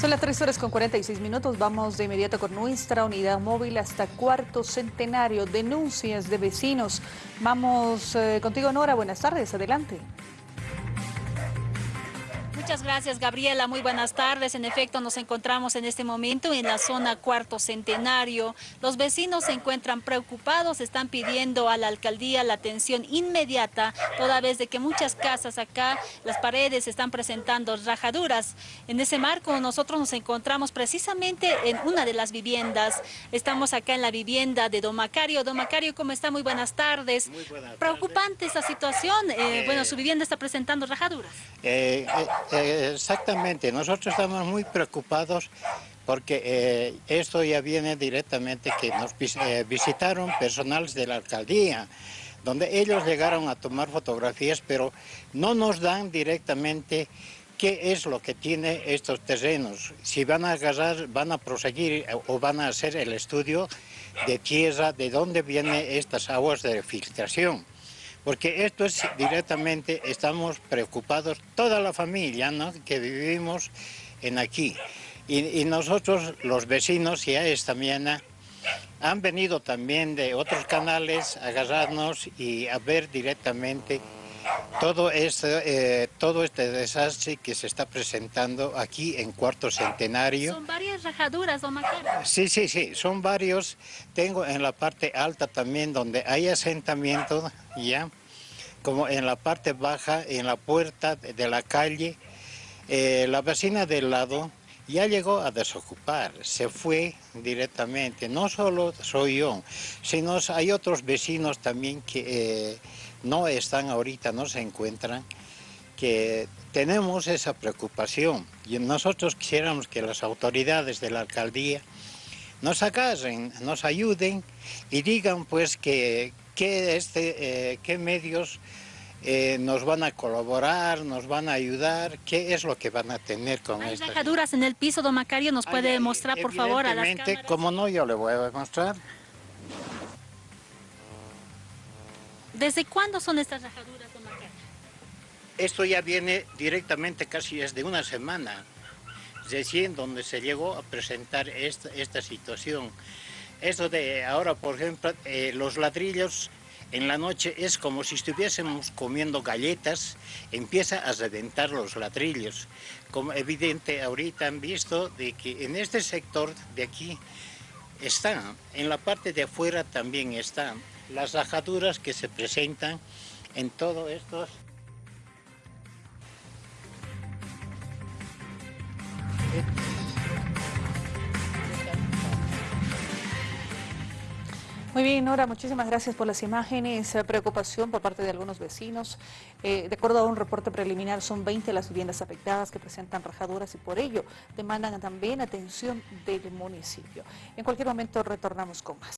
Son las 3 horas con 46 minutos. Vamos de inmediato con nuestra unidad móvil hasta cuarto centenario. Denuncias de vecinos. Vamos eh, contigo, Nora. Buenas tardes. Adelante. Muchas gracias, Gabriela. Muy buenas tardes. En efecto, nos encontramos en este momento en la zona Cuarto Centenario. Los vecinos se encuentran preocupados, están pidiendo a la alcaldía la atención inmediata, toda vez de que muchas casas acá, las paredes están presentando rajaduras. En ese marco, nosotros nos encontramos precisamente en una de las viviendas. Estamos acá en la vivienda de Don Macario. Don Macario, ¿cómo está? Muy buenas tardes. Muy buenas Preocupante esta situación. Eh, bueno, su vivienda está presentando rajaduras. Eh, eh, exactamente, nosotros estamos muy preocupados porque eh, esto ya viene directamente que nos eh, visitaron personales de la alcaldía, donde ellos llegaron a tomar fotografías, pero no nos dan directamente qué es lo que tiene estos terrenos, si van a agarrar, van a proseguir o van a hacer el estudio de tierra, de dónde vienen estas aguas de filtración porque esto es directamente, estamos preocupados, toda la familia que vivimos en aquí. Y, y, nosotros, los vecinos, ya esta mañana, han venido también de otros canales a agarrarnos y a ver directamente todo este, eh, todo este desastre que se está presentando aquí en Cuarto Centenario. Son varias rajaduras, don Macario. Sí, sí, sí, son varios. Tengo en la parte alta también donde hay asentamiento, ya, como en la parte baja, en la puerta de la calle. Eh, la vecina del lado ya llegó a desocupar, se fue directamente. No solo soy yo, sino hay otros vecinos también que... Eh, no están ahorita, no se encuentran, que tenemos esa preocupación y nosotros quisiéramos que las autoridades de la alcaldía nos agarren, nos ayuden y digan pues que, que este, eh, qué medios eh, nos van a colaborar, nos van a ayudar, qué es lo que van a tener con Hay esta... rajaduras en el piso, don Macario, ¿nos puede Ay, mostrar por favor a las cámaras? como no, yo le voy a mostrar. ¿Desde cuándo son estas rajaduras, don Macario? Esto ya viene directamente casi desde una semana, recién donde se llegó a presentar esta, situación. Esto de ahora, por ejemplo, eh, los ladrillos en la noche es como si estuviésemos comiendo galletas, empieza a reventar los ladrillos. Como evidente ahorita han visto de que en este sector de aquí está, en la parte de afuera también está las rajaduras que se presentan en todos estos Muy bien, Nora, muchísimas gracias por las imágenes. Eh, Preocupación por parte de algunos vecinos. Eh, de acuerdo a un reporte preliminar, son 20 las viviendas afectadas que presentan rajaduras y por ello demandan también atención del municipio. En cualquier momento retornamos con más.